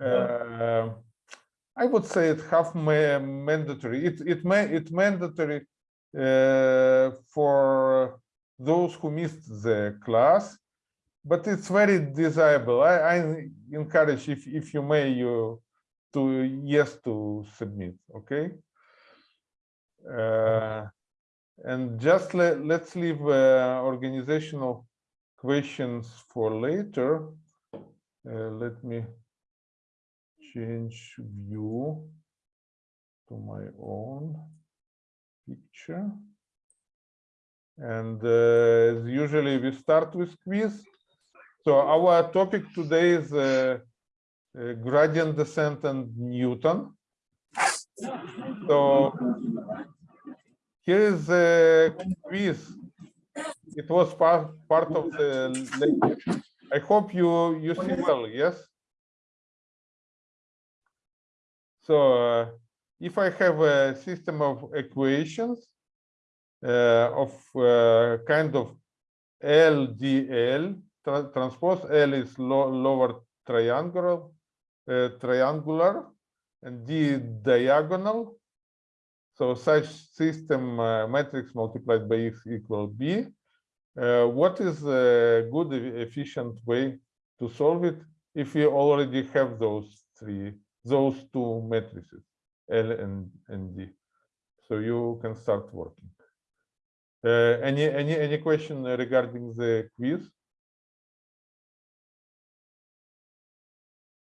Uh, I would say it half ma mandatory. It it may it mandatory uh, for those who missed the class, but it's very desirable. I, I encourage if if you may you to yes to submit. Okay. Uh, and just let, let's leave uh, organizational questions for later. Uh, let me change view to my own picture. And uh, as usually we start with quiz. So our topic today is uh, uh, gradient descent and Newton. So here is a quiz. It was part, part of the lecture. I hope you, you see well, yes? So uh, if I have a system of equations uh, of uh, kind of LDL, tra transpose L is lo lower triangular, uh, triangular, and D diagonal. So such system uh, matrix multiplied by x equal b. Uh, what is a good efficient way to solve it if we already have those three those two matrices, L and, and D. So you can start working. Uh, any any any question regarding the quiz?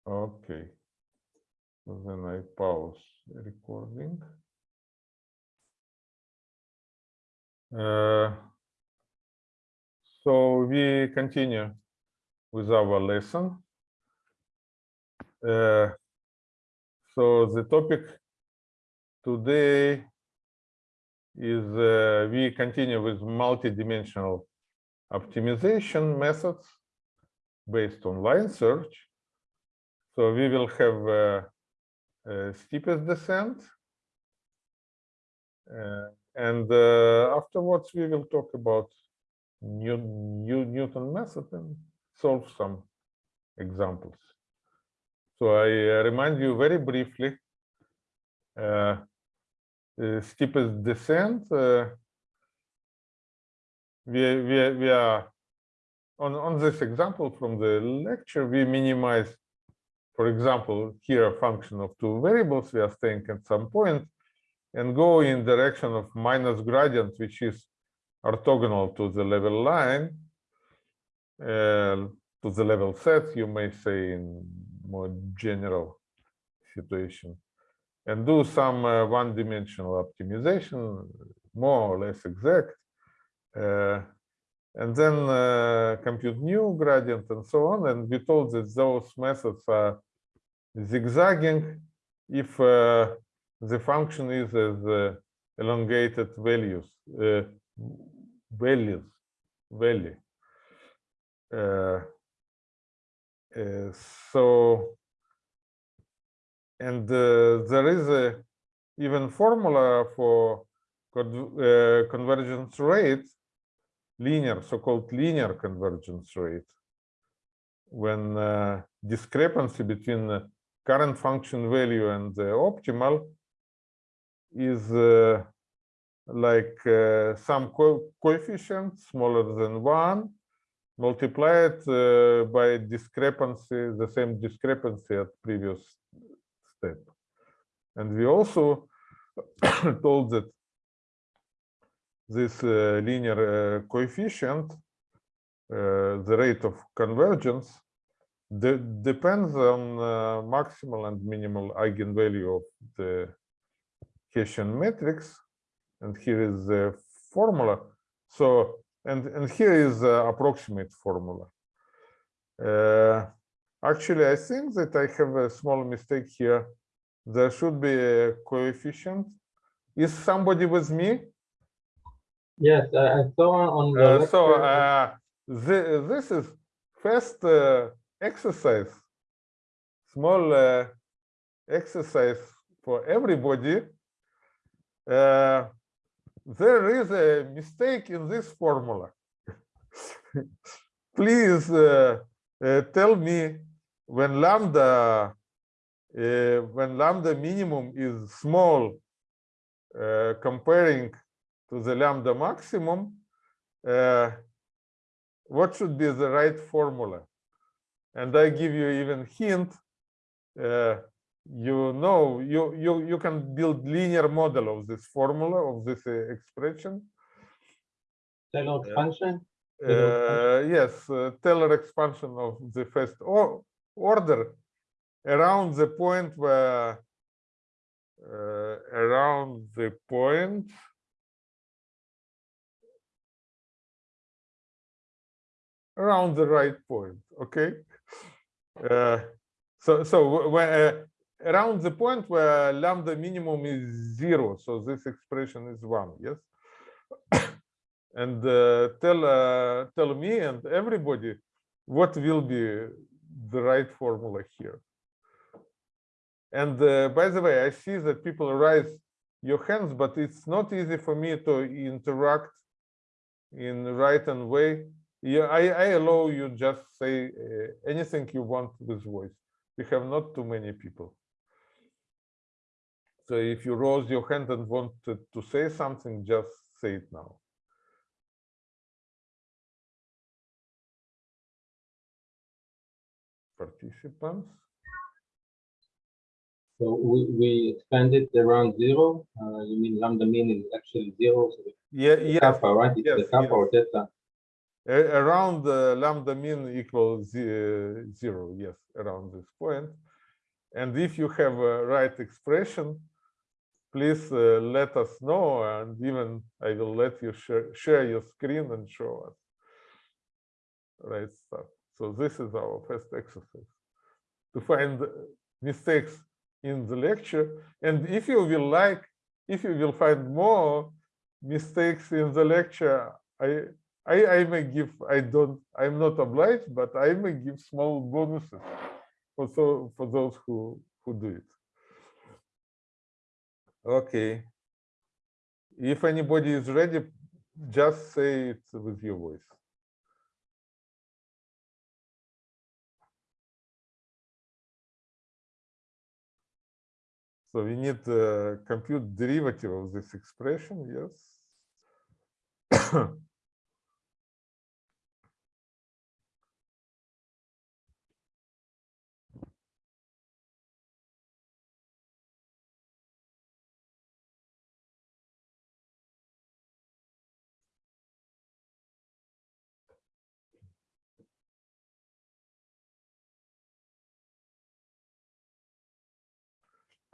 Okay. Then I pause recording. Uh, so we continue with our lesson. Uh, so the topic today is uh, we continue with multi-dimensional optimization methods based on line search. So we will have uh, steepest descent. Uh, and uh, afterwards, we will talk about New, New, Newton method and solve some examples. So I uh, remind you very briefly, uh, steepest descent, uh, we, we, we are, on, on this example from the lecture, we minimize, for example, here a function of two variables, we are staying at some point, and go in direction of minus gradient, which is orthogonal to the level line, uh, to the level set, you may say in more general situation and do some uh, one-dimensional optimization, more or less exact, uh, and then uh, compute new gradient and so on. And we told that those methods are zigzagging if uh, the function is as uh, elongated values, values, value. Uh, so, and uh, there is a even formula for uh, convergence rate, linear, so-called linear convergence rate, when uh, discrepancy between the current function value and the optimal is uh, like uh, some co coefficient smaller than one multiply it uh, by discrepancy, the same discrepancy at previous step. And we also told that this uh, linear uh, coefficient, uh, the rate of convergence, de depends on uh, maximal and minimal eigenvalue of the Hessian matrix. And here is the formula. So and and here is the approximate formula. Uh, actually i think that i have a small mistake here. There should be a coefficient. Is somebody with me? Yes i saw on the uh, so uh, the, this is first uh, exercise. Small uh, exercise for everybody. Uh, there is a mistake in this formula. Please uh, uh, tell me when lambda uh, when lambda minimum is small uh, comparing to the lambda maximum, uh, what should be the right formula? And I give you even hint. Uh, you know, you you you can build linear model of this formula of this uh, expression. Taylor expansion. Uh, Taylor yes, uh, Taylor expansion of the first or order around the point where uh, around the point around the right point okay uh, so so when uh, around the point where lambda minimum is zero so this expression is one yes? And uh, tell uh, tell me and everybody what will be the right formula here. And uh, by the way i see that people raise your hands but it's not easy for me to interact in right and way. Yeah i i allow you just say uh, anything you want with voice. We have not too many people so if you raise your hand and wanted to, say something just say it now participants So we, we expanded around zero. Uh, you mean lambda mean is actually zero, so the yeah yes kappa, right? It's the yes, kappa or yes. theta. A- around uh, lambda mean equals ze- zero, yes, around this point. And if you have a right expression, please uh, let us know, and even I will let you share, share your screen and show us right stuff. So this is our first exercise to find mistakes in the lecture. And if you will like, if you will find more mistakes in the lecture, I I, I may give, I don't, I'm not obliged, but I may give small bonuses for so for those who who do it. Okay. If anybody is ready, just say it with your voice. So we need to compute derivative of this expression, yes.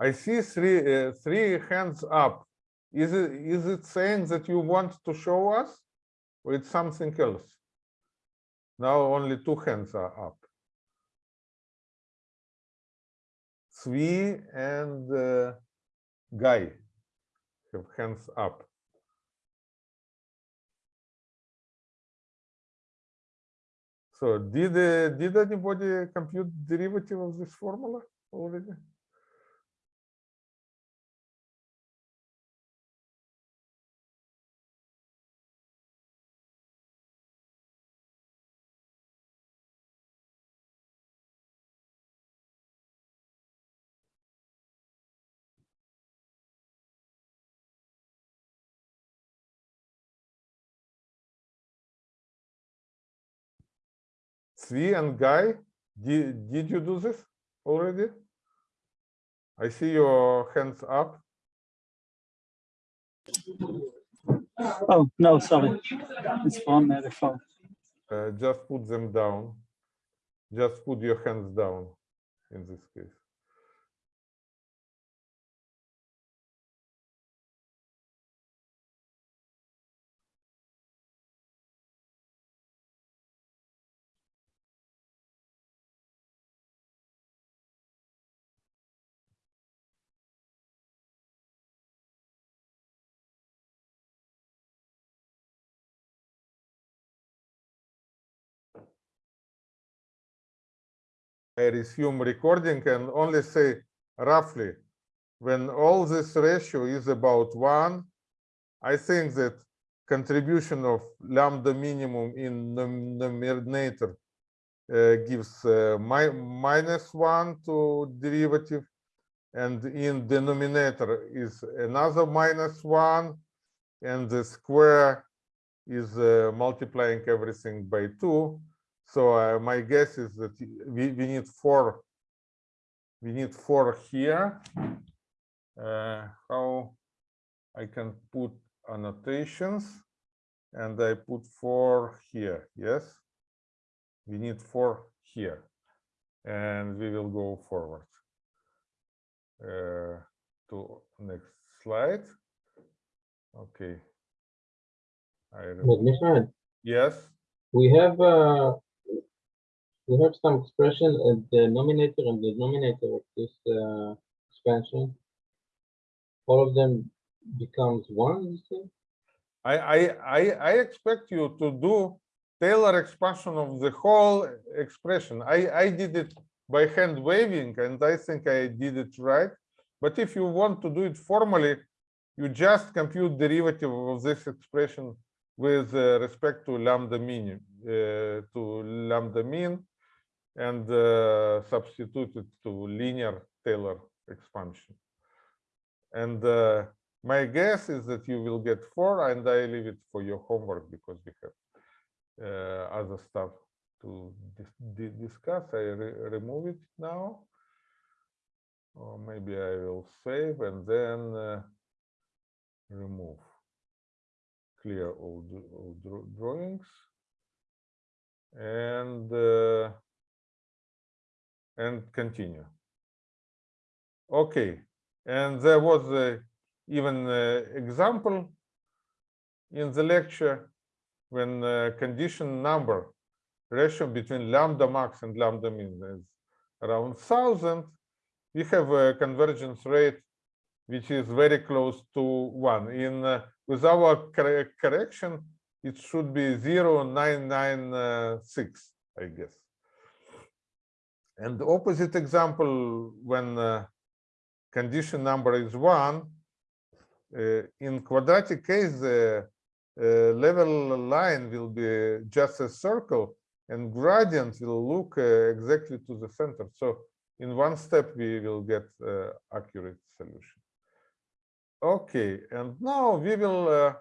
I see three uh, three hands up. Is it is it saying that you want to show us, or it's something else? Now only two hands are up. Svi and uh, Guy have hands up. So did uh, did anybody compute derivative of this formula already? Svi and Guy, did, did you do this already? I see your hands up. Oh, no, sorry. It's on the phone. Uh, just put them down. Just put your hands down in this case. I resume recording and only say roughly when all this ratio is about one, I think that contribution of lambda minimum in num- numerator uh, gives uh, mi- minus one to derivative, and in denominator is another minus one, and the square is uh, multiplying everything by two. So uh, my guess is that we, we need four. We need four here. Uh, how I can put annotations and I put four here. Yes, we need four here, and we will go forward. Uh, to next slide. Okay. I yes. we have, uh, we have some expression at the nominator and the denominator of this, uh, expansion. All of them becomes one? I, I, I, I expect you to do Taylor expansion of the whole expression. I, I did it by hand waving and I think I did it right. But if you want to do it formally, you just compute derivative of this expression with uh, respect to lambda mean, uh, to lambda mean and uh, substitute it to linear Taylor expansion. And uh, my guess is that you will get four, and I leave it for your homework because we have uh, other stuff to dis di- discuss. I re remove it now. Or maybe I will save and then uh, remove. Clear all, all drawings. And uh, and continue. Okay, and there was a even uh, example in the lecture when uh, condition number ratio between lambda max and lambda min is around 1000 we have a convergence rate which is very close to one in uh, with our corre- correction it should be 0996 i guess and the opposite example when uh, condition number is one uh, in quadratic case, the uh, level line will be just a circle and gradient will look uh, exactly to the center. So in one step, we will get uh, accurate solution. Okay, and now we will, uh,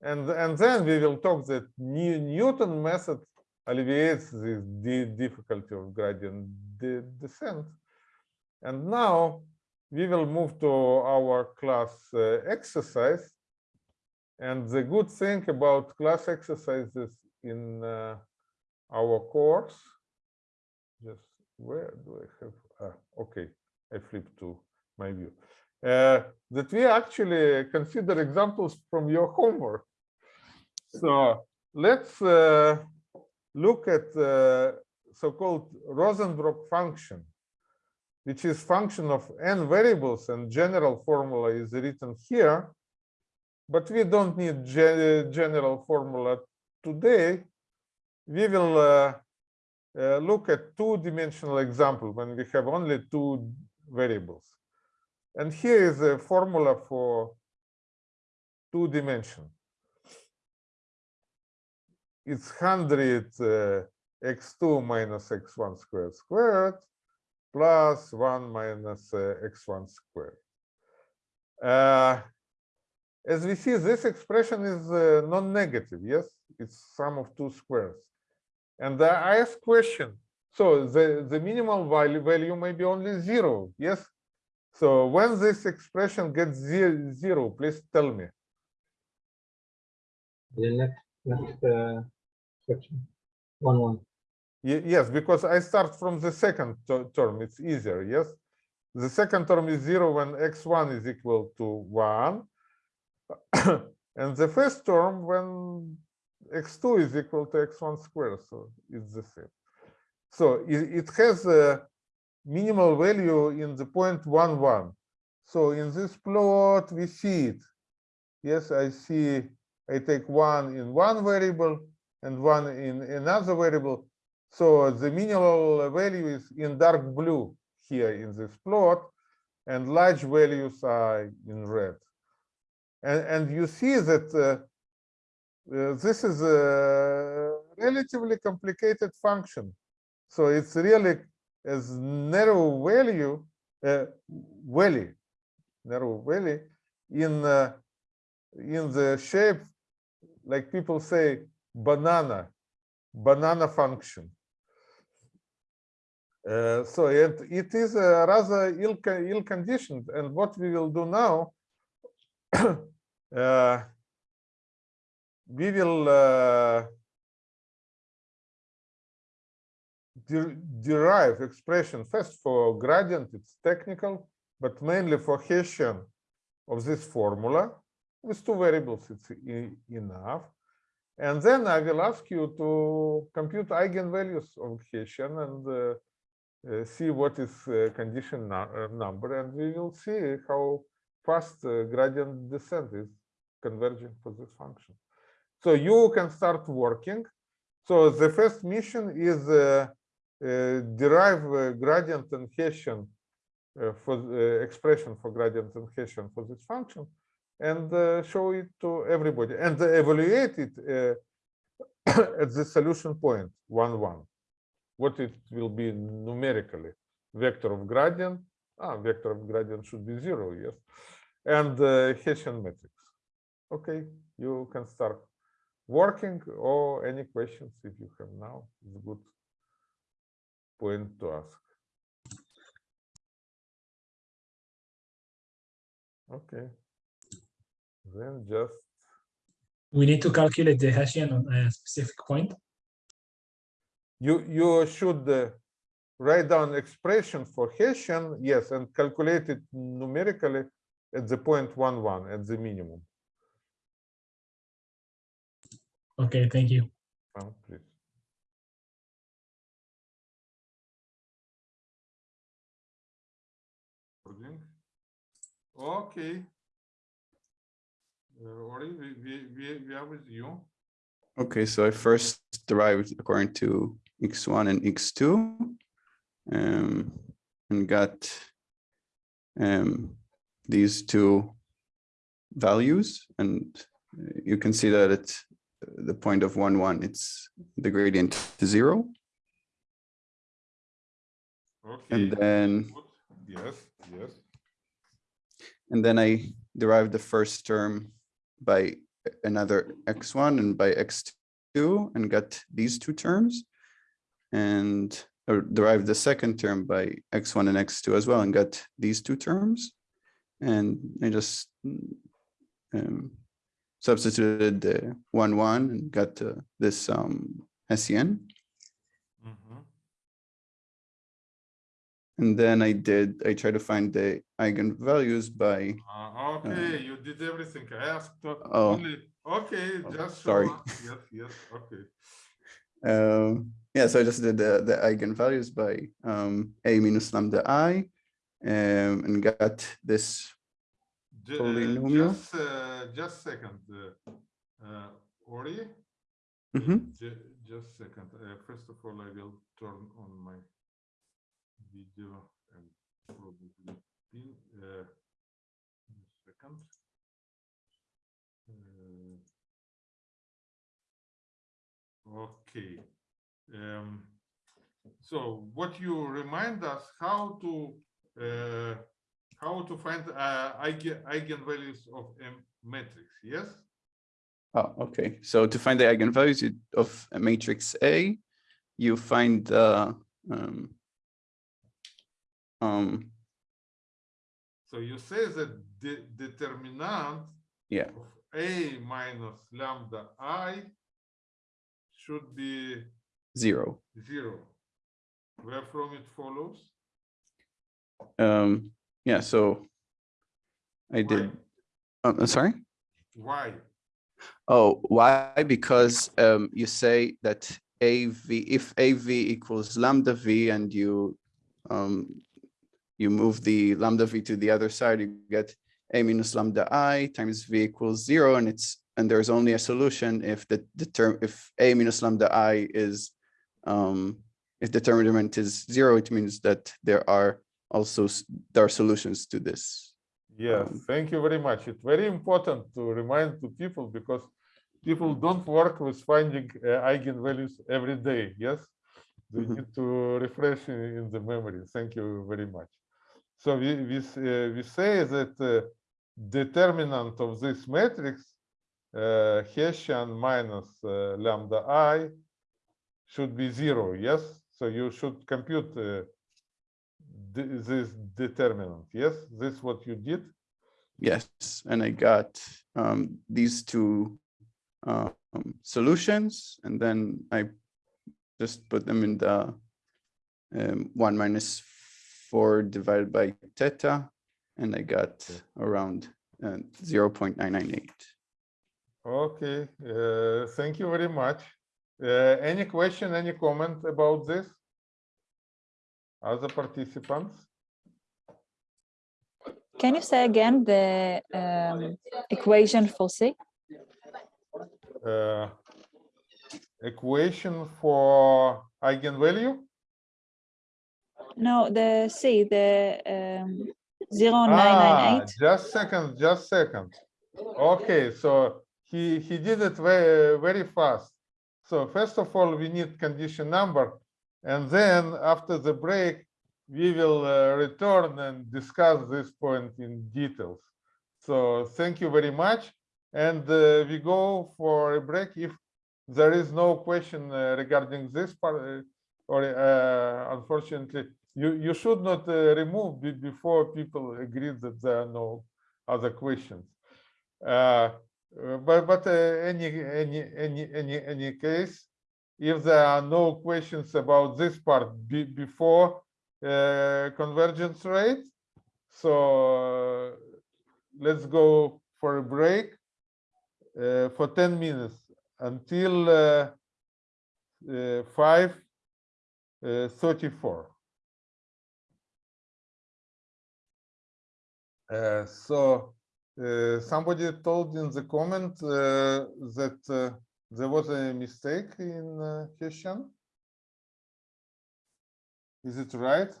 and, and then we will talk that New Newton method alleviates this di- difficulty of gradient de- descent. And now we will move to our class uh, exercise. And the good thing about class exercises in uh, our course, just where do I have, ah, okay, I flip to my view, uh, that we actually consider examples from your homework. So let's uh, look at the so-called Rosenbrock function which is function of n variables and general formula is written here. But we don't need general formula today. We will uh, uh, look at two-dimensional example when we have only two variables. And here is a formula for two dimension. It's 100 uh, x2 minus x1 squared squared plus 1 minus uh, x1 squared. Uh, as we see, this expression is uh, non-negative, yes? It's sum of two squares. And I ask question, so the, the minimal value, value may be only zero, yes? So when this expression gets zero, zero please tell me. The next, next, uh, one, one. Ye- Yes, because I start from the second term, it's easier, yes? The second term is zero when x1 is equal to one. And the first term when x2 is equal to x1 squared, so it's the same. So it, it has a minimal value in the point one, one. So in this plot, we see it. Yes, I see, I take one in one variable and one in another variable. So the minimal value is in dark blue here in this plot, and large values are in red. And, and you see that uh, uh, this is a relatively complicated function. So it's really as narrow value, uh, valley, narrow valley in uh, in the shape, like people say, banana, banana function. Uh, so it, it is rather ill, co- ill conditioned. And what we will do now, uh, we will uh, de- derive expression first for gradient, it's technical, but mainly for Hessian of this formula with two variables, it's e- enough. And then I will ask you to compute eigenvalues of Hessian and uh, uh, see what is uh, condition uh, number, and we will see how fast uh, gradient descent is converging for this function. So you can start working. So the first mission is uh, derive gradient and Hessian for expression for gradient and Hessian for this function and uh, show it to everybody and evaluate it uh, at the solution point one one. What it will be numerically. Vector of gradient ah vector of gradient should be zero yes. And uh, Hessian matrix. Okay you can start working or any questions if you have now it's a good point to ask. Okay then just We need to calculate the Hessian on a specific point. you you should uh, write down expression for Hessian, yes, and calculate it numerically at the point one one at the minimum. Okay, thank you. Uh, please. Okay. Uh, Ori, we, we, we, we are with you. Okay, so I first derived according to x1 and x2 um, and got um, these two values and you can see that at the point of one one it's the gradient to zero Okay. and then. Yes, yes. and then I derived the first term by another x1 and by x2 and got these two terms and derived the second term by x1 and x2 as well and got these two terms. And I just um, substituted the one one and got uh, this um, Hessian and then I did I tried to find the eigenvalues by Uh, okay, you did everything. I asked Oh. only, okay, Oh, just sorry. Yes, yes, okay. Um, yeah, so I just did the, the eigenvalues by um, a minus lambda i um, and got this. Uh, Polynomial? Just, uh, just second, uh, uh, Ori, Mhm. ju- just second. Uh, First of all, I will turn on my video and probably pin, uh, second. Uh, Okay. Um, so what you remind us how to uh, how to find uh, eigen eigenvalues of a matrix? Yes. Oh, okay. So to find the eigenvalues of a matrix A, you find the um, um, So you say that the determinant yeah, of a minus lambda i should be zero. zero. Where from it follows? Um, yeah, so I did. Why? Oh, I'm sorry. Why? Oh, why? Because um, you say that AV, if AV equals lambda V and you um, you move the lambda V to the other side, you get A minus lambda I times V equals zero and it's and there's only a solution if the, the term if A minus lambda I is um, if the determinant is zero, it means that there are also there are solutions to this. Yes, Um, thank you very much. It's very important to remind to people because people don't work with finding uh, eigenvalues every day. Yes, they Mhm. need to refresh in, in the memory. Thank you very much. So we we uh, we say that uh, determinant of this matrix, uh, Hessian minus uh, lambda i, should be zero. Yes, so you should compute uh, this determinant. Yes, this what you did. Yes, and I got um, these two um, solutions, and then I just put them in the um, one minus four divided by theta, and I got around uh, 0.998. Okay, uh, thank you very much. Uh, any question, any comment about this? Other participants? Can you say again the um, equation for C? Uh, equation for eigenvalue? No, the C, the um, Ah, 0998. just second, just second. Okay, so he he did it very very fast. So first of all, we need condition number, and then after the break, we will uh, return and discuss this point in details. So thank you very much, and uh, we go for a break if there is no question uh, regarding this part, uh, or uh, unfortunately, you, you should not uh, remove before people agree that there are no other questions. Uh, uh, but but uh, any, any, any, any, any case, if there are no questions about this part before uh, convergence rate, so uh, let's go for a break for 10 minutes until 5.34. so uh, somebody told in the comment uh, that uh, there was a mistake in uh, Hessian. Is it right?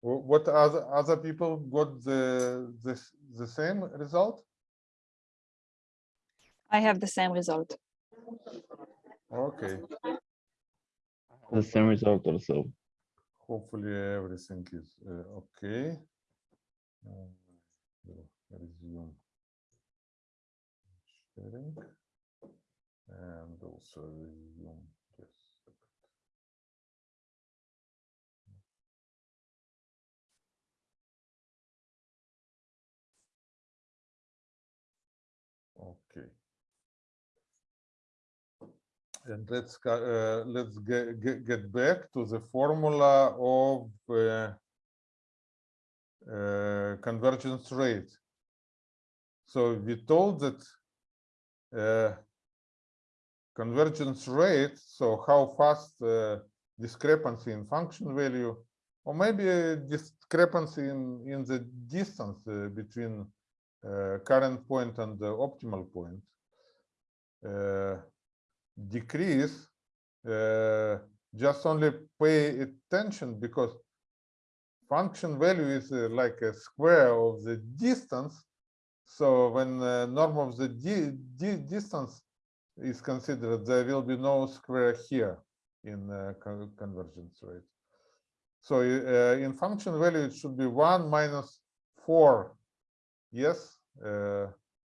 What other other people got the the the same result? I have the same result. Okay, The same result also. hopefully everything is uh, okay. Uh, we'll Resume sharing and also resume this. Okay. And let's uh, let's get, get, get back to the formula of uh, uh, convergence rate. So we told that uh, convergence rate, so how fast uh, discrepancy in function value, or maybe discrepancy in, in the distance between current point and the optimal point decrease, just only pay attention because function value is uh, like a square of the distance. So when uh, norm of the di di distance is considered, there will be no square here in uh, con convergence rate. So in function value, it should be one minus four, yes,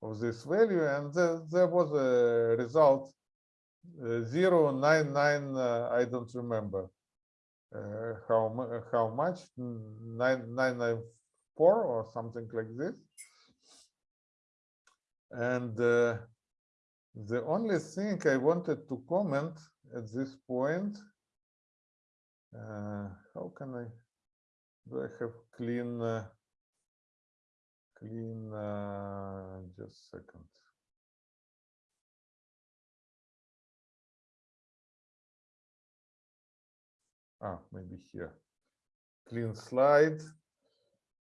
of this value, and there, there was a result uh, zero nine nine. Uh, I don't remember uh, how how much nine nine nine four or something like this. And uh, the only thing I wanted to comment at this point, uh, how can I, do I have clean, uh, clean, uh, just a second. Ah, maybe here. Clean slide.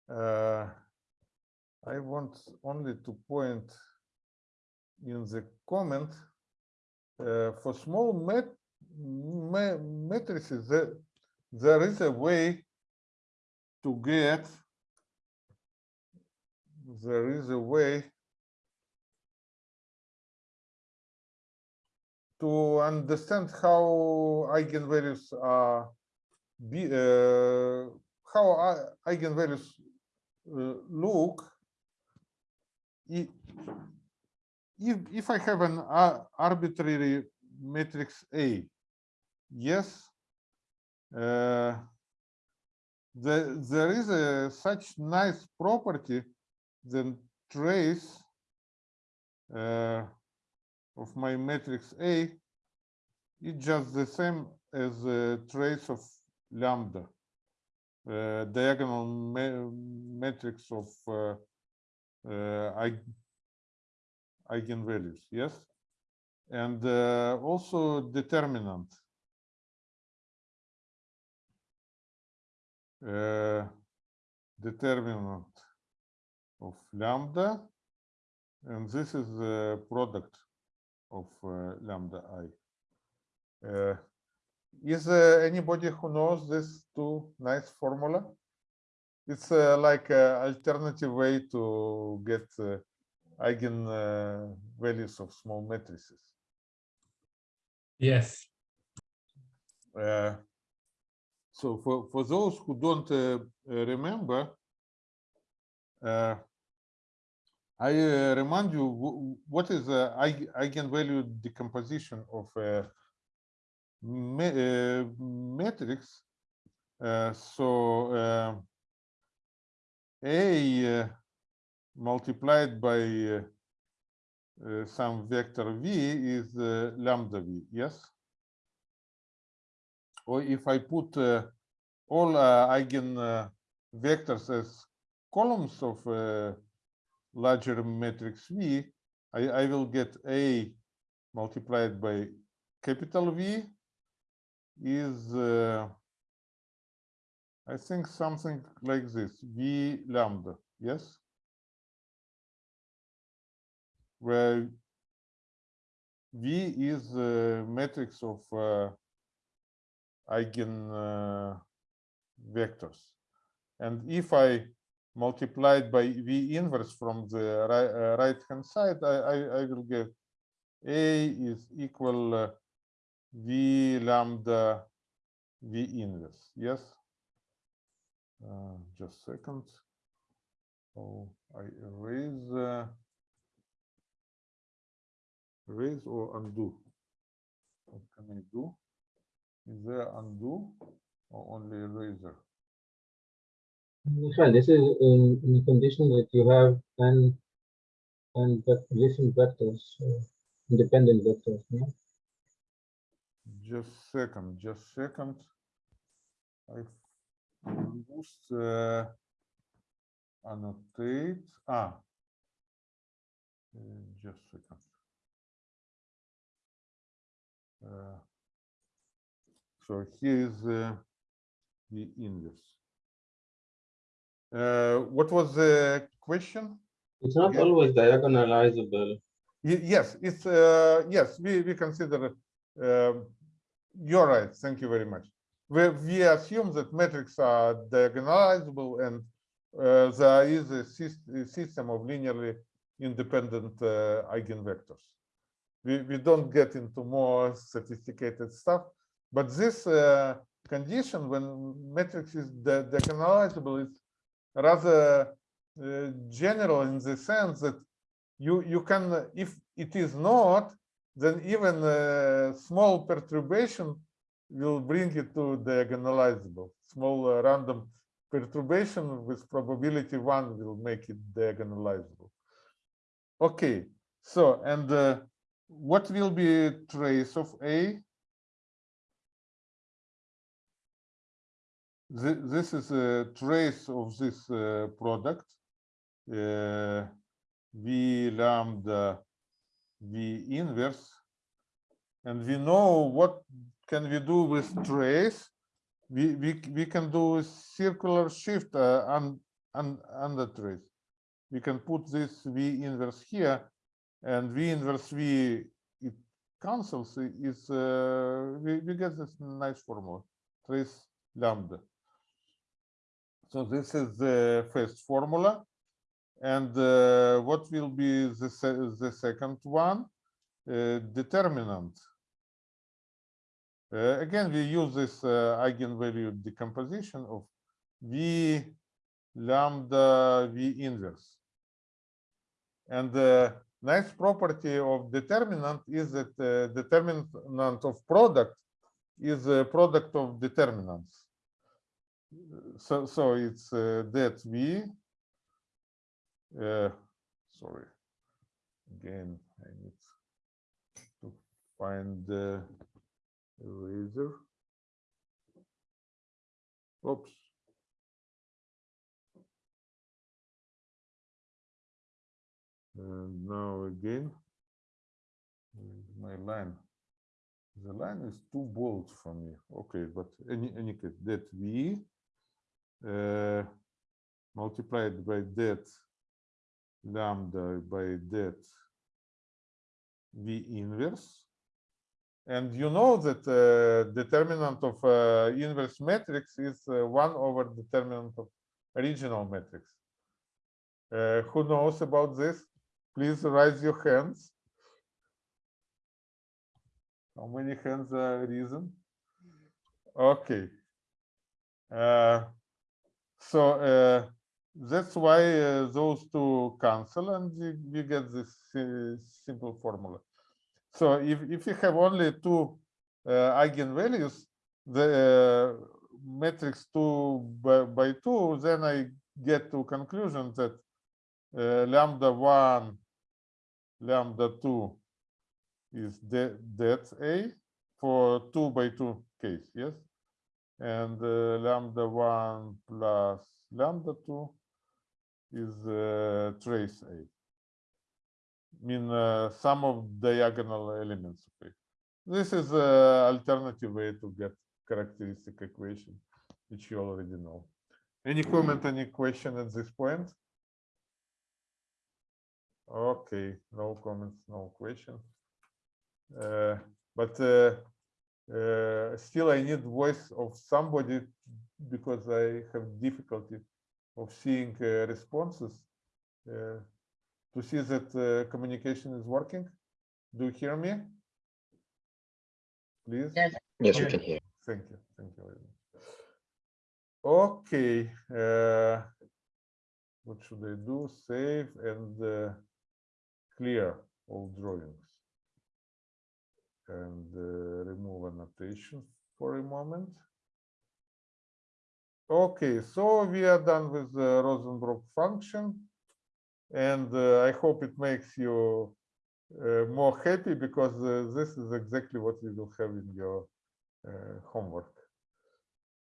Uh, I want only to point in the comment uh, for small met ma matrices there is a way to get there is a way to understand how eigenvalues are be uh, how eigenvalues uh, look. If if I have an ar- arbitrary matrix A, yes, uh, there there is a such nice property then trace uh, of my matrix A is just the same as a trace of lambda, uh, diagonal ma- matrix of uh, uh, eig- eigenvalues, yes? And uh, also determinant. Uh, determinant of lambda, and this is the product of uh, lambda i. Uh, is there anybody who knows this two nice formula? It's uh, like a alternative way to get uh, eigen uh, values of small matrices. Yes. Uh, so for, for those who don't uh, remember, uh, I uh, remind you what is the eigenvalue decomposition of a ma- uh, matrix. Uh, so uh, A uh, multiplied by uh, uh, some vector v is uh, lambda v, yes? Or if I put uh, all uh, eigen uh, vectors as columns of uh, larger matrix V, I, I will get A multiplied by capital V is, uh, I think something like this, V lambda, yes? Where V is the matrix of uh, eigen uh, vectors. And if I multiply it by V inverse from the right, uh, right hand side, I, I, I will get A is equal uh, V lambda V inverse. Yes. Uh, just a second. Oh, I erase, uh, erase or undo. What can I do? Is there undo or only eraser? Michelle, this is in, in the condition that you have n and different vectors, uh, independent vectors. Yeah? Just second, just second. I boost uh, annotate. Ah, uh, just second. Uh, so here is uh, the inverse. Uh, what was the question? It's not Yeah. always diagonalizable. Yes, it's, uh, yes, we, we consider, um, you're right, thank you very much. We, we assume that matrices are diagonalizable and uh, there is a system of linearly independent uh, eigenvectors. We, we don't get into more sophisticated stuff, but this uh, condition when matrix is diagonalizable is rather uh, general in the sense that you you can uh, if it is not then even a small perturbation will bring it to diagonalizable. Small uh, random perturbation with probability one will make it diagonalizable. Okay so and uh, what will be trace of a Thi- this is a trace of this uh, product. Uh, v lambda v inverse. And we know what can we do with trace. We we, we can do a circular shift uh, on on under trace. We can put this v inverse here. And v inverse v it cancels is uh, we, we get this nice formula trace lambda so this is the first formula. And uh, what will be the, se the second one? Uh, determinant Uh, again, we use this uh, eigenvalue decomposition of V lambda V inverse. And the nice property of determinant is that uh, determinant of product is a product of determinants. So, so it's uh, that V. Uh, sorry. Again, I need to find the eraser. Oops. And now again, my line. The line is too bold for me. Okay, but any any case, that v uh, multiplied by that lambda by that v inverse. And you know that uh, determinant of uh, inverse matrix is uh, one over determinant of original matrix. Uh, who knows about this? Please raise your hands. How many hands are risen? Okay. So uh, that's why uh, those two cancel and you, get this uh, simple formula. So if, if you have only two uh, eigenvalues, the uh, matrix 2 by, by 2, then I get to conclusion that uh, lambda 1, lambda 2 is that that's A for 2 by 2 case, yes? And uh, lambda 1 plus lambda 2 is uh, trace A. Mean uh, sum of diagonal elements of A. This is an alternative way to get characteristic equation, which you already know. Any comment, any question at this point? Okay, no comments, no question. Uh, but uh, uh, still I need voice of somebody because I have difficulty of seeing uh, responses uh, to see that uh, communication is working. Do you hear me? Please. Yes. Yes, we can hear. Thank you. Thank you. very much. Okay. Uh, what should I do? Save and uh, clear all drawings. And uh, remove annotation for a moment. Okay, so we are done with the Rosenbrock function. And uh, I hope it makes you uh, more happy because this is exactly what you will have in your homework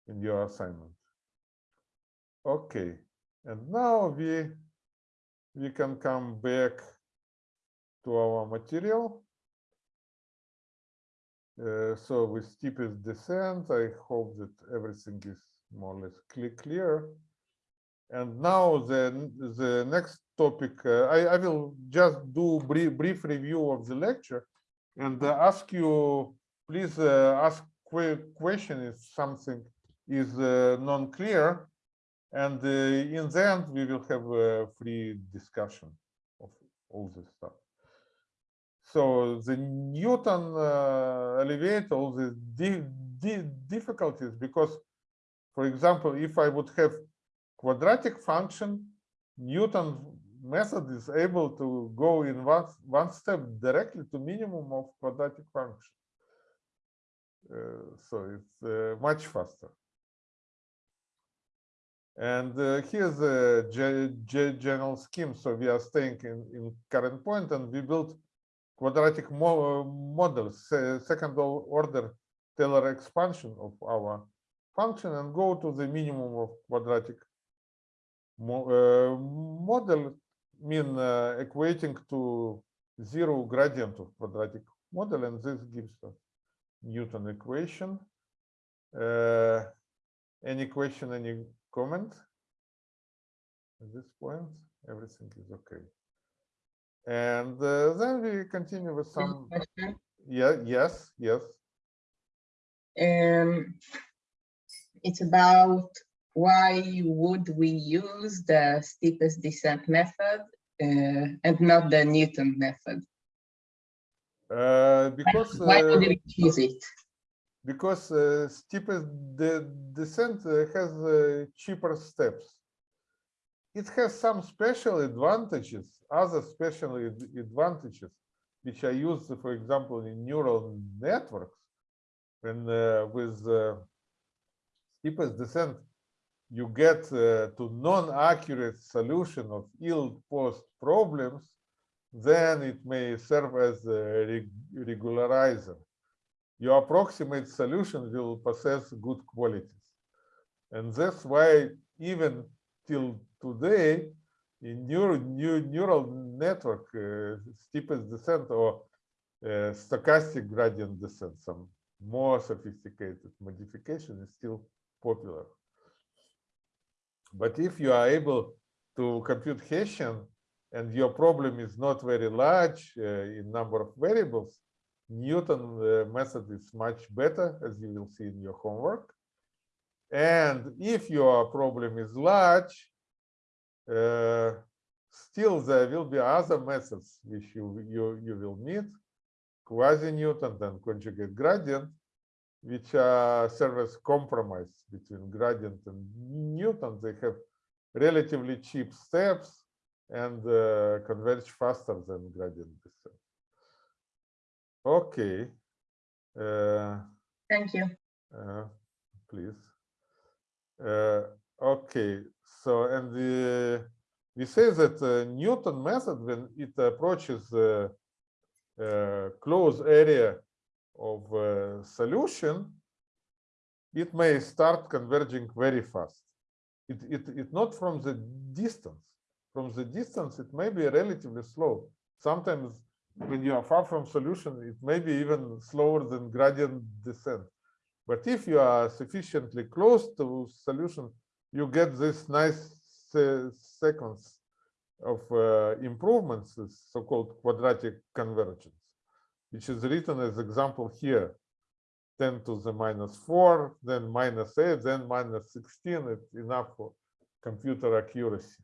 in your assignment. Okay, and now we we can come back to our material. Uh, so with steepest descent, I hope that everything is more or less clear. And now the the next topic, uh, I, I will just do brief brief review of the lecture and uh, ask you, please uh, ask que- question if something is uh, non-clear. And in the end, we will have a free discussion of all this stuff. So the Newton uh, alleviate all the di di difficulties because, for example, if I would have quadratic function, Newton method is able to go in one, one step directly to minimum of quadratic function. Uh, so it's uh, much faster. And uh, here's a ge- ge- general scheme. So we are staying in, in current point and we built quadratic mo models, second order Taylor expansion of our function and go to the minimum of quadratic mo model, mean uh, equating to zero gradient of quadratic model, and this gives us Newton equation. Uh, any question, any comment? At this point, everything is okay. And uh, then we continue with some, Question. yeah, yes, yes. Um, it's about why would we use the steepest descent method uh, and not the Newton method? Uh, because Why uh, would we choose it? because uh, steepest the descent uh, has uh, cheaper steps. It has some special advantages, other special advantages, which are used, for example, in neural networks. When uh, with uh, steepest descent, you get uh, to non-accurate solution of ill-posed problems, then it may serve as a reg- regularizer. Your approximate solution will possess good qualities. And that's why even till today, in neural, new, neural network, steepest descent or stochastic gradient descent, some more sophisticated modification is still popular. But if you are able to compute Hessian and your problem is not very large uh, in number of variables, Newton uh, method is much better, as you will see in your homework. And if your problem is large, still there will be other methods which you, you, you will need, quasi-Newton and conjugate gradient, which uh, serve as compromise between gradient and Newton. They have relatively cheap steps and uh, converge faster than gradient descent. Okay. Uh, Thank you. uh, please. Uh, okay, so and the, we say that uh, Newton method when it approaches the uh, closed area of uh, solution, it may start converging very fast. It, it, it not from the distance. From the distance, it may be relatively slow. Sometimes when you are far from solution, it may be even slower than gradient descent. But if you are sufficiently close to solution, you get this nice se- sequence of uh, improvements, this so-called quadratic convergence, which is written as example here, 10 to the minus 4, then minus 8, then minus 16. It's enough for computer accuracy.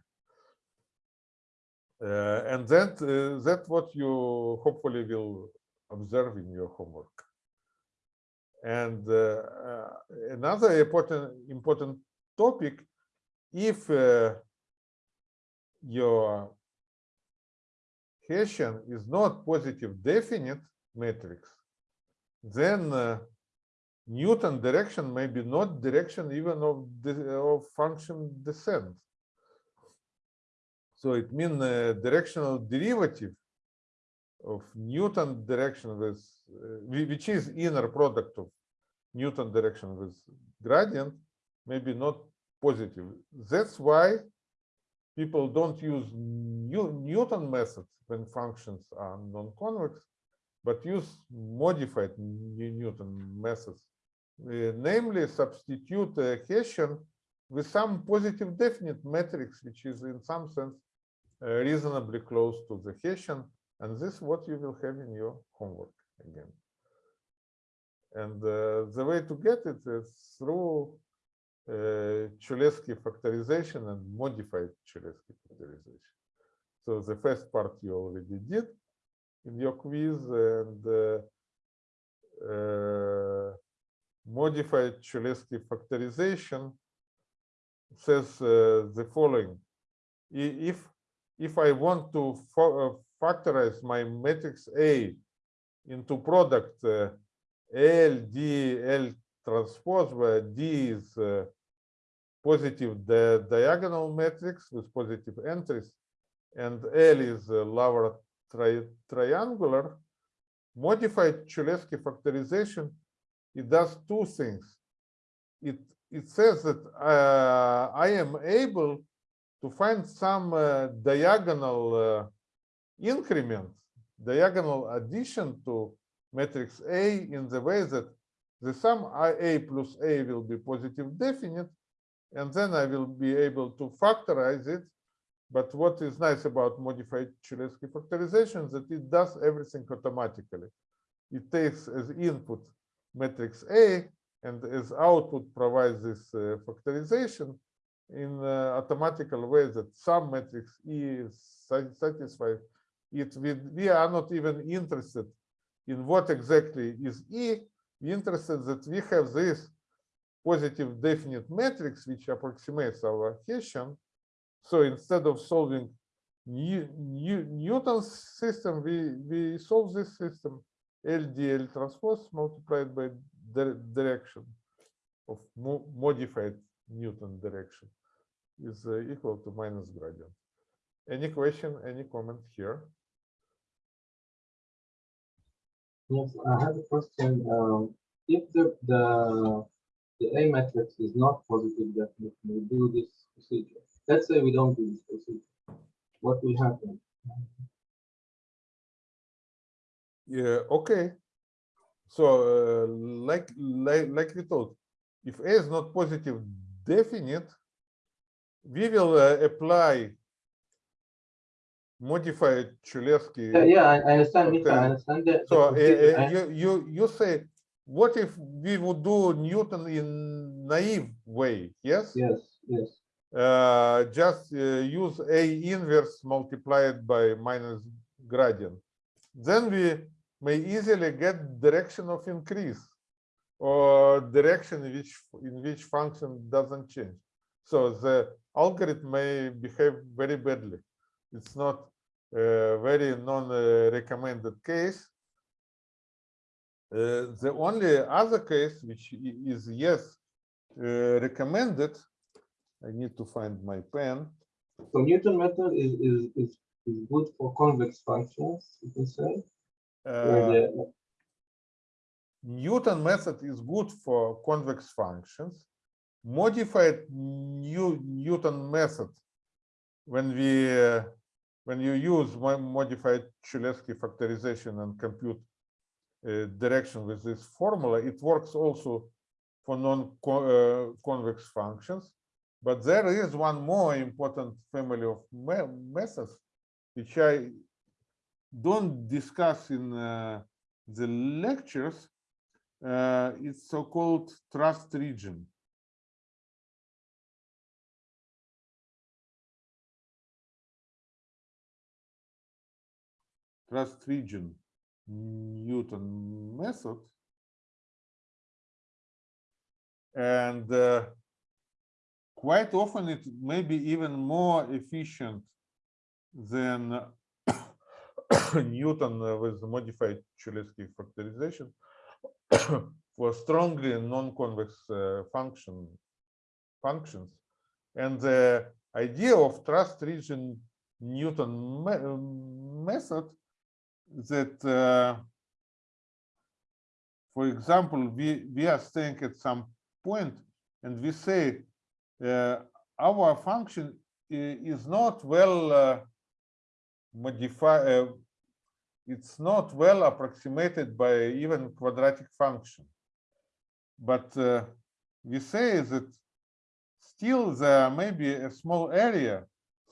Uh, and that uh, that what you hopefully will observe in your homework. And uh, uh, another important important topic, if uh, your Hessian is not positive definite matrix, then uh, Newton direction may be not direction even of of function descent. So it means uh, directional derivative of Newton direction with, uh, which is inner product of Newton direction with gradient, maybe not positive. That's why people don't use New, Newton methods when functions are non-convex, but use modified Newton methods, uh, namely substitute uh, Hessian with some positive definite matrix, which is in some sense uh, reasonably close to the Hessian, and this is what you will have in your homework again. And uh, the way to get it is through uh, Cholesky factorization and modified Cholesky factorization. So the first part you already did in your quiz, and uh, uh, modified Cholesky factorization says the following. If if I want to factorize my matrix A into product L, D, L transpose, where D is uh, positive the diagonal matrix with positive entries, and L is uh, lower tri triangular, modified Cholesky factorization, it does two things. It, it says that uh, I am able to find some uh, diagonal uh, increment, diagonal addition to matrix A in the way that the sum IA plus A will be positive definite, and then I will be able to factorize it. But what is nice about modified Cholesky factorization is that it does everything automatically. It takes as input matrix A and as output provides this uh, factorization in uh, automatical way that some matrix E is satisfied. It we, we are not even interested in what exactly is E. interested that we have this positive definite matrix which approximates our Hessian. So instead of solving New, New, Newton's system, we, we solve this system LDL transpose multiplied by the direction of mo- modified Newton direction is uh, equal to minus gradient. Any question, any comment here? Yes, I have a question. Um, if the, the, the A matrix is not positive definite, we do this procedure. Let's say we don't do this procedure. What will happen? Yeah, okay. So uh, like, like, like we told, if A is not positive definite, we will uh, apply modified Cholesky Yeah, yeah, I, understand, Mita, I understand that. So uh, uh, I- you, you, you say, what if we would do Newton in naive way, yes? Yes, yes. Uh, just uh, use A inverse multiplied by minus gradient. Then we may easily get direction of increase or direction in which, in which function doesn't change. So the algorithm may behave very badly. It's not a very non-recommended case. Uh, the only other case which is yes uh, recommended, I need to find my pen. So Newton method is, is, is, is good for convex functions, you can say. Uh, the- Newton method is good for convex functions. Modified new Newton method, when we uh, when you use mo- modified Cholesky factorization and compute uh, direction with this formula, it works also for non-convex functions. But there is one more important family of me- methods, which I don't discuss in uh, the lectures, uh, it's so-called trust region. Trust region Newton method. And uh, quite often it may be even more efficient than Newton with modified Cholesky factorization for strongly non-convex uh, function functions. And the idea of trust region Newton me- method that, uh, for example, we, we are staying at some point and we say uh, our function is not well uh, modified, uh, it's not well approximated by even quadratic function. But uh, we say that still there may be a small area,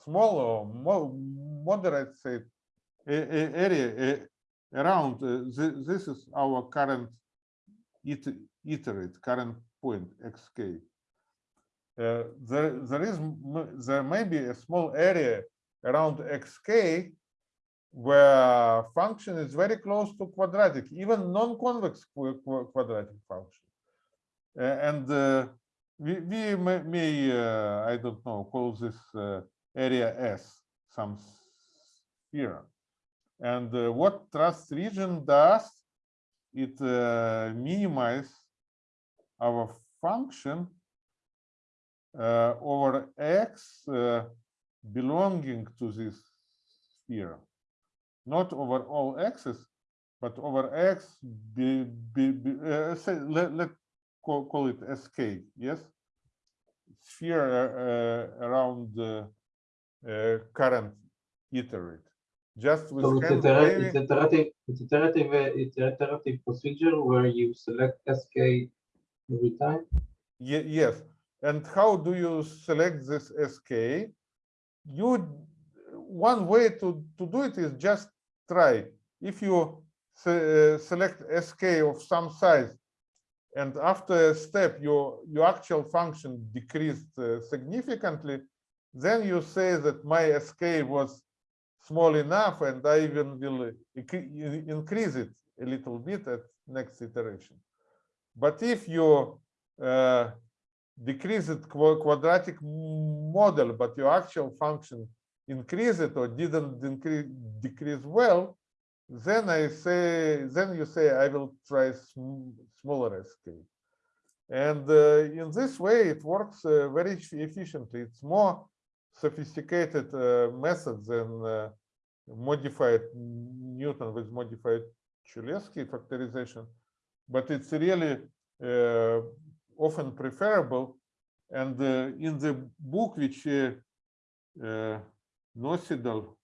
small or mo moderate say, area around. uh, This is our current iterate, current point, xk. Uh, There, there is, there may be a small area around xk where function is very close to quadratic, even non-convex qu- qu- quadratic function. Uh, and uh, we, we may, may uh, I don't know, call this uh, area S, some sphere. And uh, what trust region does, it uh, minimize our function uh, over x uh, belonging to this sphere not over all x's, but over x, be, be, be, uh, say, let, let call, call it sk, yes? Sphere uh, around the current iterate. Just with So it's hand itera- waving- it's iterative, it's iterative, uh, it's iterative procedure where you select SK every time. Ye- yes. And how do you select this SK? You, one way to, to do it is just try. If you se- uh, select SK of some size and after a step your, your actual function decreased uh, significantly, then you say that my SK was small enough and I even will increase it a little bit at next iteration. But if you uh, decrease it quadratic model, but your actual function increase it or didn't increase decrease well, then I say, then you say I will try sm- smaller SK. And uh, in this way, it works uh, very efficiently. It's more sophisticated uh, method than uh, modified Newton with modified Cholesky factorization, but it's really uh, often preferable. And uh, in the book, which uh, uh, Nocedal,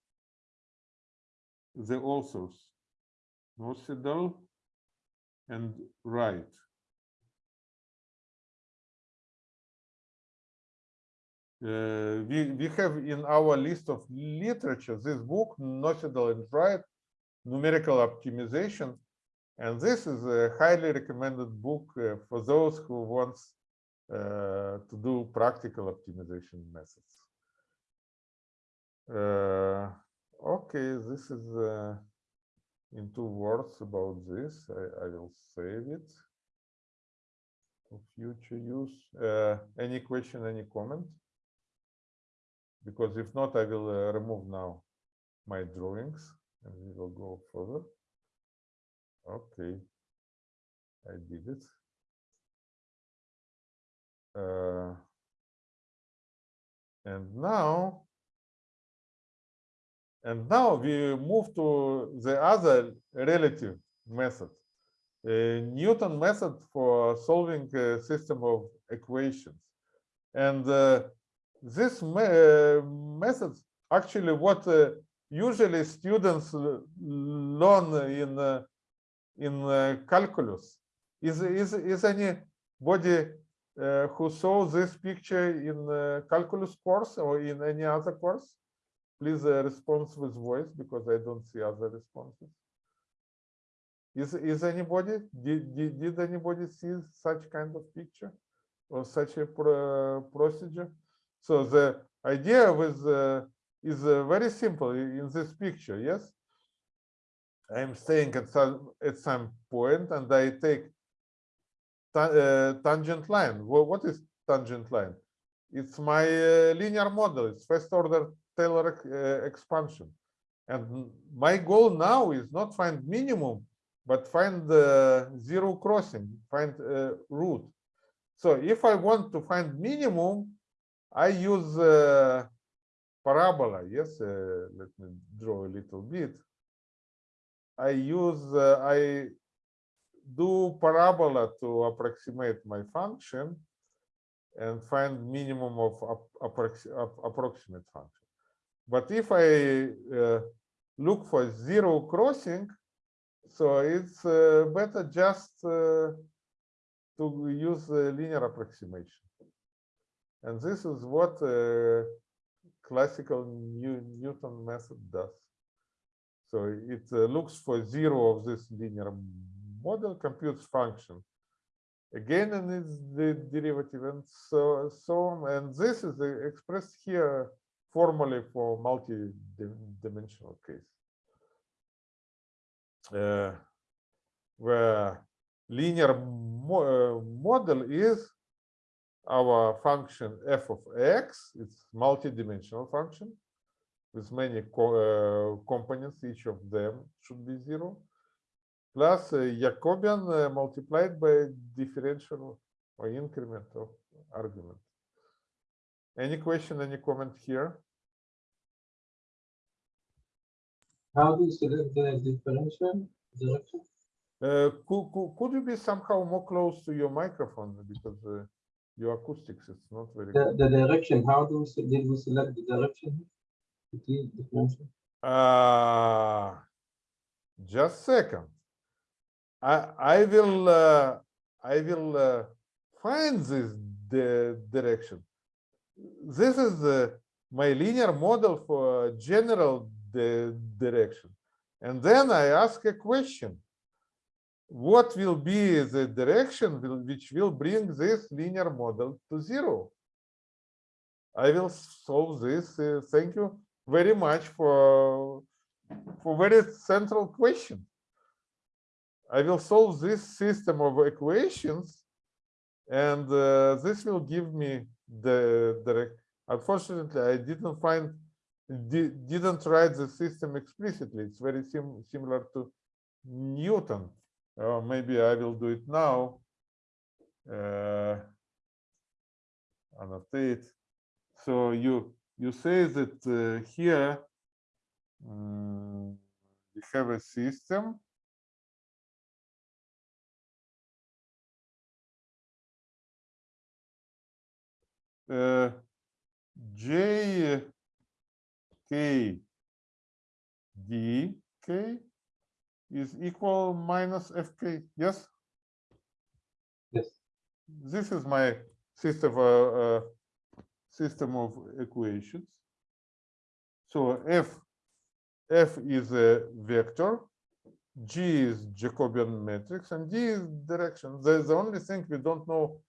the authors, Nocedal and Wright. Uh, we, we have in our list of literature this book, Nocedal and Wright, Numerical Optimization. And this is a highly recommended book uh, for those who wants uh, to do practical optimization methods. Uh, okay, this is uh, in two words about this. I, I will save it for future use. Any question, any comment? Because if not, I will uh, remove now my drawings and we will go further. Okay, I did it. Uh, and now, and now we move to the other relative method, a Newton method for solving a system of equations. And uh, this me uh, method actually what uh, usually students learn in uh, in uh, calculus. Is is is anybody uh, who saw this picture in calculus course or in any other course? Please uh, respond with voice because I don't see other responses. Is is anybody did did, did anybody see such kind of picture or such a pro procedure? So the idea with uh, is uh, very simple in this picture. Yes, I am staying at some at some point and I take ta- uh, tangent line. Wha- what is tangent line? It's my uh, linear model. It's first order Taylor uh, expansion. And my goal now is not find minimum, but find the zero crossing, find uh, root. So if I want to find minimum, I use uh, parabola. Yes, uh, let me draw a little bit. I use, uh, I do parabola to approximate my function and find minimum of ap- approxi- ap- approximate function. But if I look for zero crossing, so it's better just to use linear approximation. And this is what uh, classical New Newton method does. So it uh, looks for zero of this linear model, computes function. Again, and it's the derivative and so, so on. And this is expressed here formally for multi-dimensional case. Uh, where linear mo uh, model is our function f of x, it's multi-dimensional function with many co uh, components, each of them should be zero, plus uh, Jacobian uh, multiplied by differential or increment of argument. Any question, any comment here? How do you select the differential direction? Uh, could, could, could you be somehow more close to your microphone because uh, your acoustics is not very The, good. the direction, how do we, did we select the direction? Uh, just second. I I will uh, I will uh, find this the direction. This is uh, my linear model for general the direction, and then I ask a question. What will be the direction will, which will bring this linear model to zero? I will solve this. uh, thank you very much for for very central question. I will solve this system of equations, and uh, this will give me the direct. Unfortunately, I didn't find di- didn't write the system explicitly. It's very sim similar to Newton. Uh, maybe I will do it now. Uh, annotate. So you you say that uh, here mm, we have a system. Uh, J K D K is equal minus FK. Yes, Yes. this is my system uh, uh, system of equations. So f f is a vector, g is Jacobian matrix, and d is direction. The, the only thing we don't know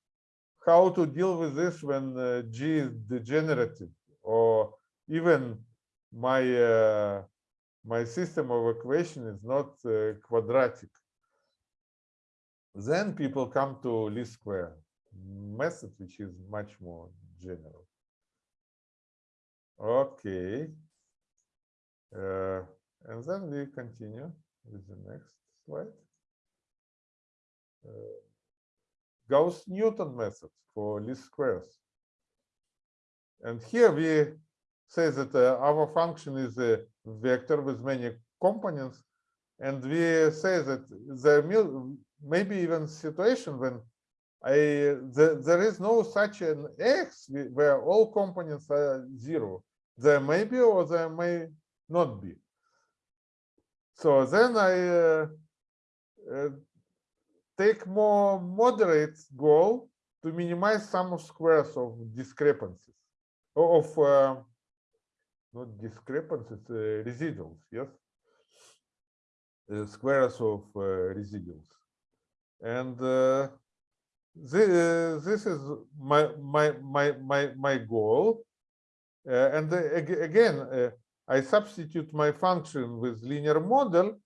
how to deal with this when uh, g is degenerative, or even my uh, my system of equation is not uh, quadratic. Then people come to least square method, which is much more general. Okay. Uh, and then we continue with the next slide. Uh, Gauss-Newton method for least squares. And here we say that uh, our function is a vector with many components, and we say that there will maybe even situation when I the, there is no such an x where all components are zero. There may be or there may not be. So then I uh, uh, take more moderate goal to minimize sum of squares of discrepancies of uh, not discrepancies uh, residuals yes? Uh, squares of uh, residuals. And uh, thi- this is my my my my my goal. Uh, and again uh, i substitute my function with linear model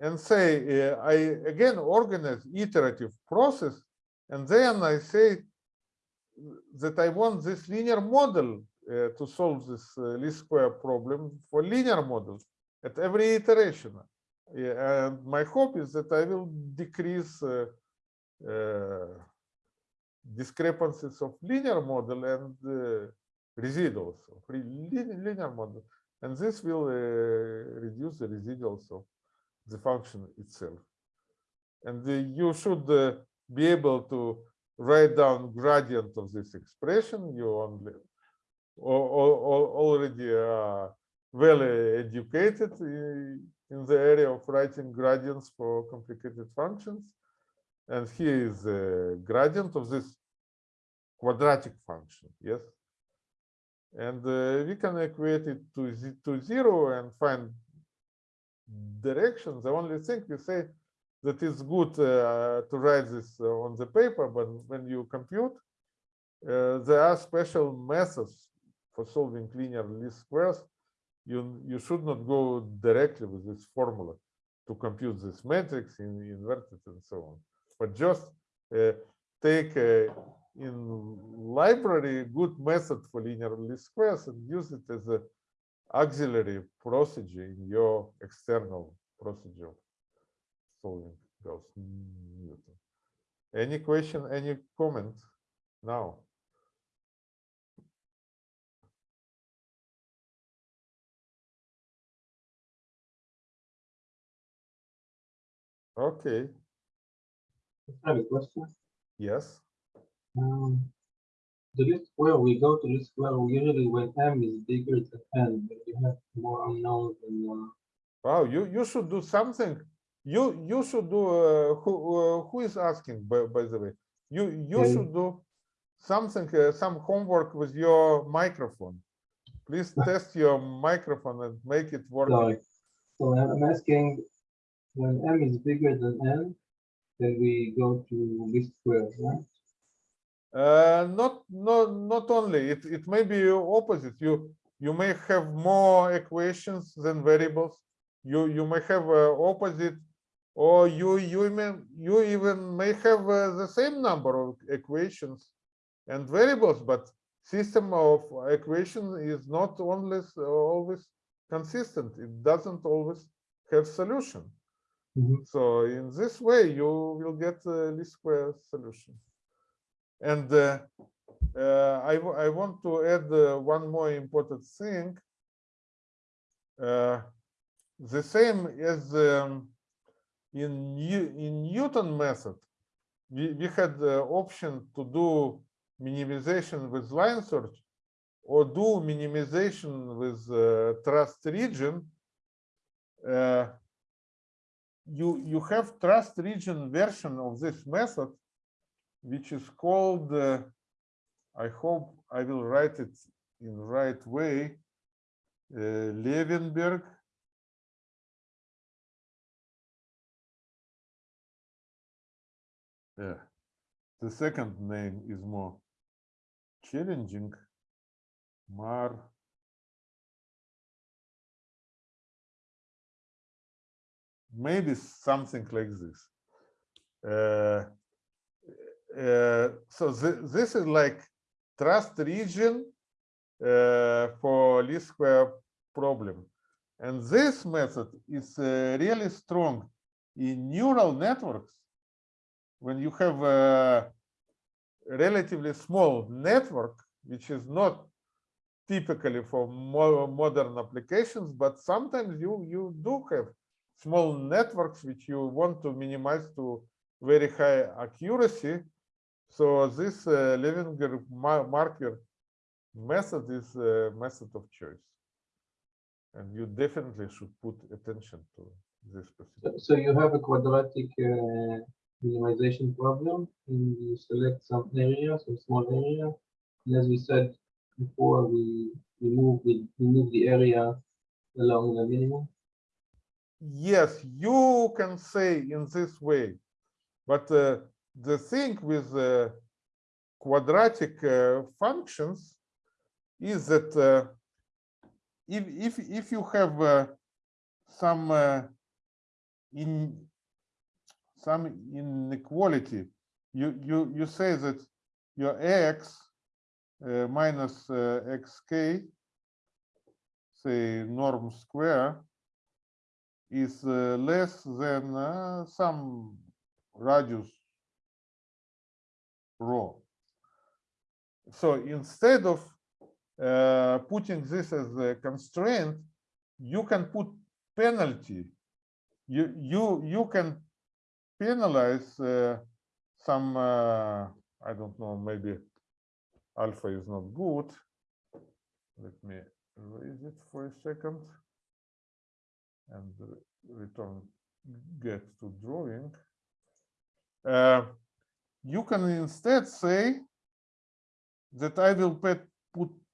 and say uh, i again organize iterative process. And then i say that i want this linear model uh, to solve this uh, least square problem for linear models at every iteration yeah, and my hope is that I will decrease discrepancies of linear model and uh, residuals of linear model, and this will uh, reduce the residuals of the function itself. And uh, you should uh, be able to write down gradient of this expression. You only already are well educated uh, in the area of writing gradients for complicated functions. And here is a gradient of this quadratic function, yes? And uh, we can equate it to, to zero and find direction. The only thing we say that it's good uh, to write this uh, on the paper, but when you compute, uh, there are special methods for solving linear least squares you you should not go directly with this formula to compute this matrix in inverted and so on but just uh, take uh, in library good method for linear least squares and use it as a auxiliary procedure in your external procedure solving Gauss Newton. Any question, any comment now? Okay, I have a question. yes. Um, the least square, we go to least square usually when m is bigger than n, but you have more unknowns than uh, Wow, you you should do something. You you should do. Uh, who uh, who is asking? By by the way, you you Yeah. should do something. Uh, some homework with your microphone. Please test your microphone and make it work. Sorry. So I'm asking, when m is bigger than n, then we go to least square, right? Uh, not not not only. It it may be opposite. You you may have more equations than variables. You you may have uh, opposite or you you even you even may have uh, the same number of equations and variables, but system of equation is not always always consistent. It doesn't always have solution. Mhm. So in this way, you will get a least square solution. And uh, uh, I, I want to add uh, one more important thing. Uh, the same as um, in in Newton method, we, we had the option to do minimization with line search or do minimization with uh, trust region. Uh, you you have trust region version of this method, which is called. Uh, I hope I will write it in right way. Uh, Levenberg. Yeah, the second name is more challenging. Mar. Maybe something like this. Uh, uh, so thi- this is like trust region uh, for least square problem. And this method is uh, really strong in neural networks. When you have a relatively small network, which is not typically for more modern applications, but sometimes you, you do have small networks which you want to minimize to very high accuracy. So this uh, Levenberg ma- Marquardt method is a method of choice. And you definitely should put attention to this So- specific. So you have a quadratic uh, minimization problem, and you select some area, some small area. And as we said before, we remove the remove the area along the minimum. Yes, you can say in this way, but uh, the thing with uh, quadratic uh, functions is that uh, if if if you have uh, some uh, in some inequality, you you you say that your x minus xk, say norm square, is uh, less than uh, some radius rho. So instead of uh, putting this as a constraint, you can put penalty. You you you can penalize uh, some. Uh, I don't know. Maybe alpha is not good. Let me raise it for a second and return get to drawing. Uh, you can instead say that I will put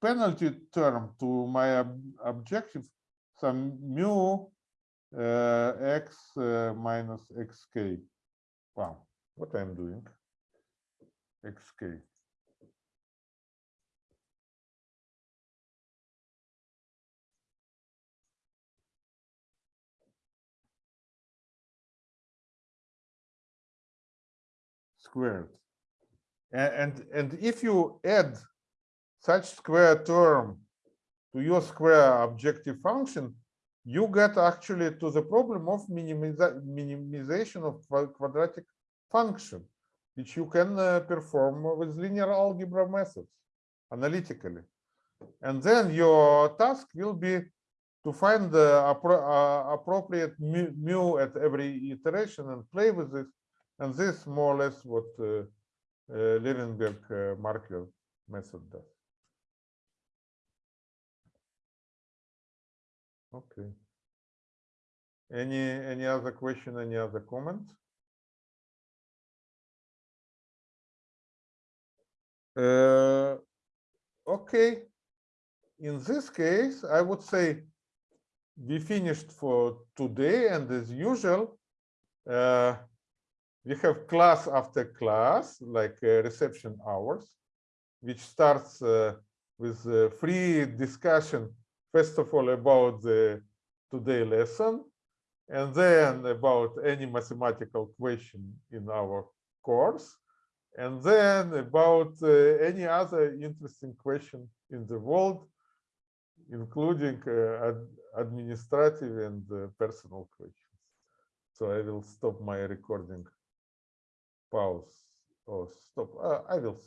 penalty term to my ob- objective, some mu uh, x uh, minus xk. Wow, what I'm doing? xk. Squared. A- And, and if you add such square term to your square objective function, you get actually to the problem of minimiza- minimization of quadratic function, which you can uh, perform with linear algebra methods analytically. And then your task will be to find the appro- uh, appropriate mu, mu at every iteration and play with this. And this more or less what uh, uh, Levenberg uh, method does. Okay. Any any other question? Any other comment? Uh, okay. In this case, I would say we finished for today, and as usual, uh, we have class after class, like uh, reception hours, which starts uh, with a free discussion, first of all, about the today lesson, and then about any mathematical question in our course, and then about uh, any other interesting question in the world, including uh, ad- administrative and uh, personal questions. So I will stop my recording. Pause or stop. Uh, I will